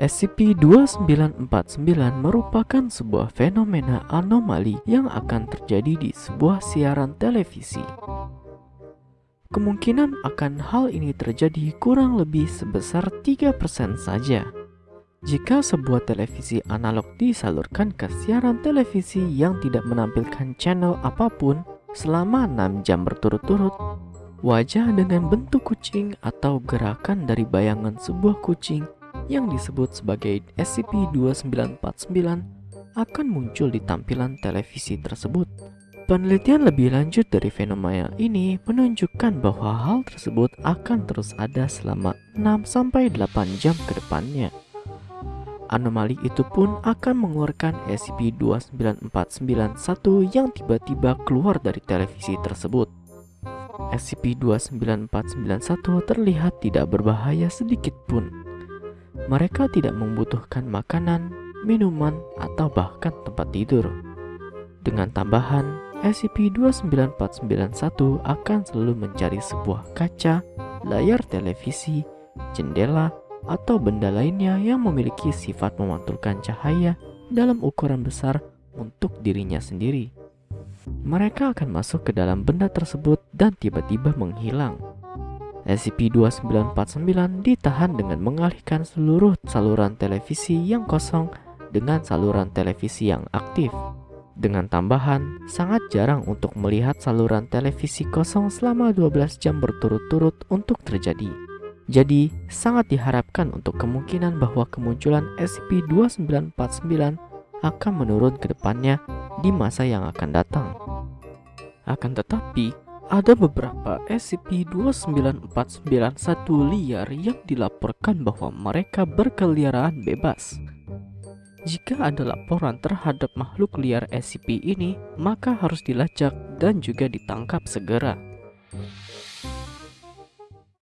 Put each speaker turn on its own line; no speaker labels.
SCP-2949 merupakan sebuah fenomena anomali yang akan terjadi di sebuah siaran televisi. Kemungkinan akan hal ini terjadi kurang lebih sebesar 3% saja. Jika sebuah televisi analog disalurkan ke siaran televisi yang tidak menampilkan channel apa pun selama 6 jam berturut-turut, wajah dengan bentuk kucing atau gerakan dari bayangan sebuah kucing yang disebut sebagai SCP-2949 akan muncul di tampilan televisi tersebut. Penelitian lebih lanjut dari fenomena ini menunjukkan bahwa hal tersebut akan terus ada selama 6-8 jam ke depannya. Anomali itu pun akan mengeluarkan SCP-29491 yang tiba-tiba keluar dari televisi tersebut. SCP-29491 terlihat tidak berbahaya sedikit pun mereka tidak membutuhkan makanan, minuman, atau bahkan tempat tidur. Dengan tambahan, SCP-29491 akan selalu mencari sebuah kaca, layar televisi, jendela, atau benda lainnya yang memiliki sifat memantulkan cahaya dalam ukuran besar untuk dirinya sendiri. Mereka akan masuk ke dalam benda tersebut dan tiba-tiba menghilang. SCP-2949 ditahan dengan mengalihkan seluruh saluran televisi yang kosong dengan saluran televisi yang aktif. Dengan tambahan, sangat jarang untuk melihat saluran televisi kosong selama 12 jam berturut-turut untuk terjadi. Jadi, sangat diharapkan untuk kemungkinan bahwa kemunculan SCP-2949 akan menurun ke depannya di masa yang akan datang. Akan tetapi, ada beberapa SCP-29491 liar yang dilaporkan bahwa mereka berkeliaran bebas. Jika ada laporan terhadap makhluk liar SCP ini, maka harus dilacak dan juga ditangkap segera.